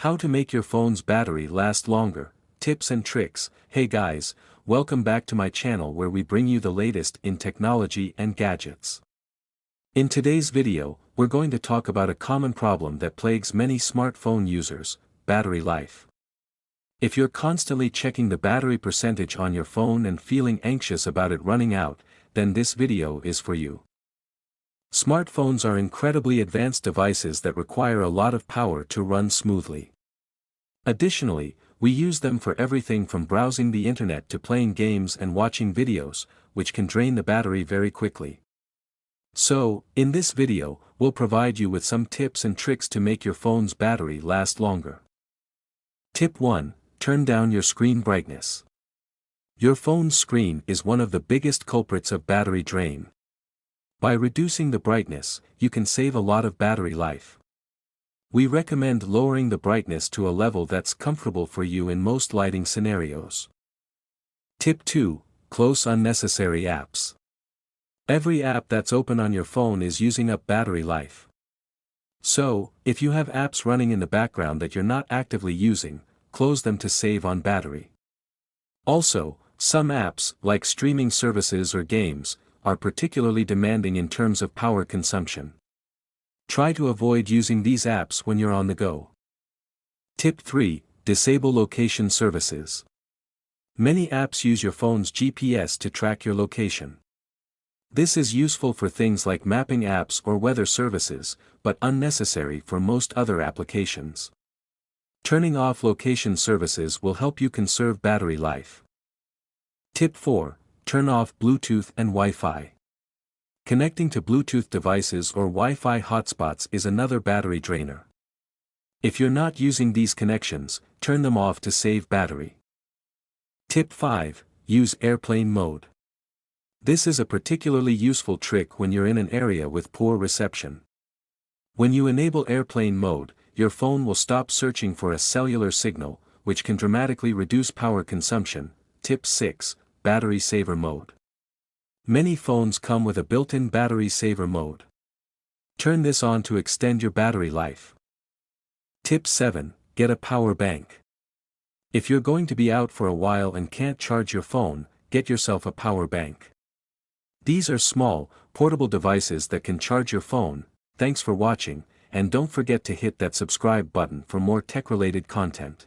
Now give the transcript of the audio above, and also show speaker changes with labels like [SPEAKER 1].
[SPEAKER 1] How to make your phone's battery last longer, tips and tricks. Hey guys, welcome back to my channel where we bring you the latest in technology and gadgets. In today's video, we're going to talk about a common problem that plagues many smartphone users, battery life. If you're constantly checking the battery percentage on your phone and feeling anxious about it running out, then this video is for you. Smartphones are incredibly advanced devices that require a lot of power to run smoothly. Additionally, we use them for everything from browsing the internet to playing games and watching videos, which can drain the battery very quickly. So, in this video, we'll provide you with some tips and tricks to make your phone's battery last longer. Tip 1. Turn down your screen brightness. Your phone's screen is one of the biggest culprits of battery drain. By reducing the brightness, you can save a lot of battery life. We recommend lowering the brightness to a level that's comfortable for you in most lighting scenarios. Tip 2. Close unnecessary apps. Every app that's open on your phone is using up battery life. So, if you have apps running in the background that you're not actively using, close them to save on battery. Also, some apps, like streaming services or games, are particularly demanding in terms of power consumption. Try to avoid using these apps when you're on the go. Tip 3. Disable location services. Many apps use your phone's GPS to track your location. This is useful for things like mapping apps or weather services, but unnecessary for most other applications. Turning off location services will help you conserve battery life. Tip 4 turn off Bluetooth and Wi-Fi. Connecting to Bluetooth devices or Wi-Fi hotspots is another battery drainer. If you're not using these connections, turn them off to save battery. Tip 5. Use airplane mode. This is a particularly useful trick when you're in an area with poor reception. When you enable airplane mode, your phone will stop searching for a cellular signal, which can dramatically reduce power consumption. Tip 6 battery saver mode. Many phones come with a built-in battery saver mode. Turn this on to extend your battery life. Tip 7. Get a power bank. If you're going to be out for a while and can't charge your phone, get yourself a power bank. These are small, portable devices that can charge your phone. Thanks for watching, and don't forget to hit that subscribe button for more tech-related content.